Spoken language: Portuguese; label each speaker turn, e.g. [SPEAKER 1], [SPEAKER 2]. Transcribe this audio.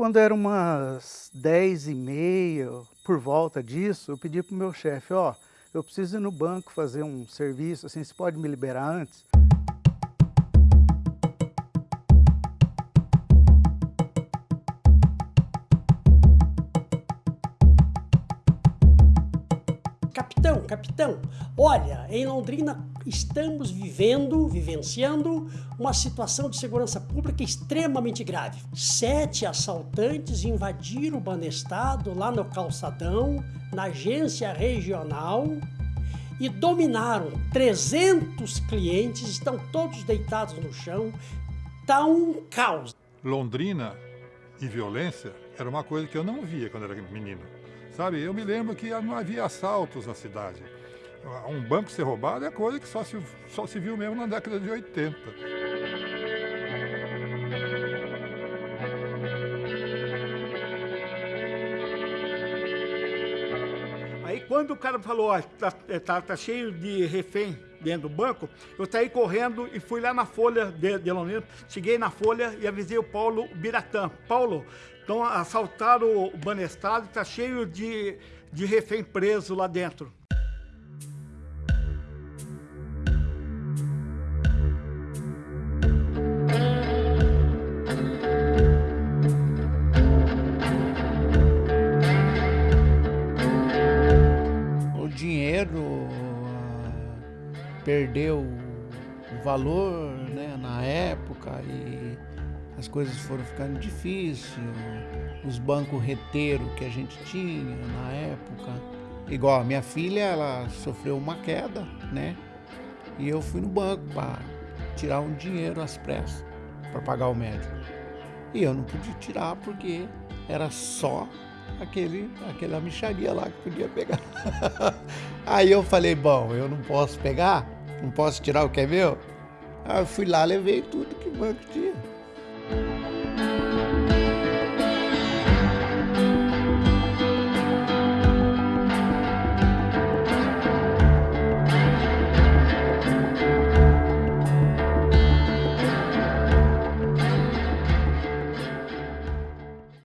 [SPEAKER 1] quando era umas 10 e meia, por volta disso, eu pedi para o meu chefe, ó, eu preciso ir no banco fazer um serviço, assim, você pode me liberar antes?
[SPEAKER 2] Capitão, capitão, olha, em Londrina estamos vivendo, vivenciando uma situação de segurança pública extremamente grave. Sete assaltantes invadiram o Banestado lá no Calçadão, na agência regional, e dominaram 300 clientes, estão todos deitados no chão, está um caos.
[SPEAKER 3] Londrina e violência era uma coisa que eu não via quando era menino. Sabe, eu me lembro que não havia assaltos na cidade. Um banco ser roubado é coisa que só se, só se viu mesmo na década de 80.
[SPEAKER 4] Aí quando o cara falou, ó, tá, tá, tá, cheio de refém dentro do banco, eu saí correndo e fui lá na Folha de, de Londrina, cheguei na Folha e avisei o Paulo Biratã. Paulo, então assaltaram o Banestado, tá cheio de, de refém preso lá dentro.
[SPEAKER 5] Perdeu o valor né, na época e as coisas foram ficando difíceis, os bancos reteram que a gente tinha na época. Igual a minha filha, ela sofreu uma queda, né? E eu fui no banco para tirar um dinheiro às pressas para pagar o médico. E eu não podia tirar porque era só aquele, aquela micharia lá que podia pegar. Aí eu falei, bom, eu não posso pegar, não posso tirar o que é meu. Aí eu fui lá, levei tudo que o banco tinha.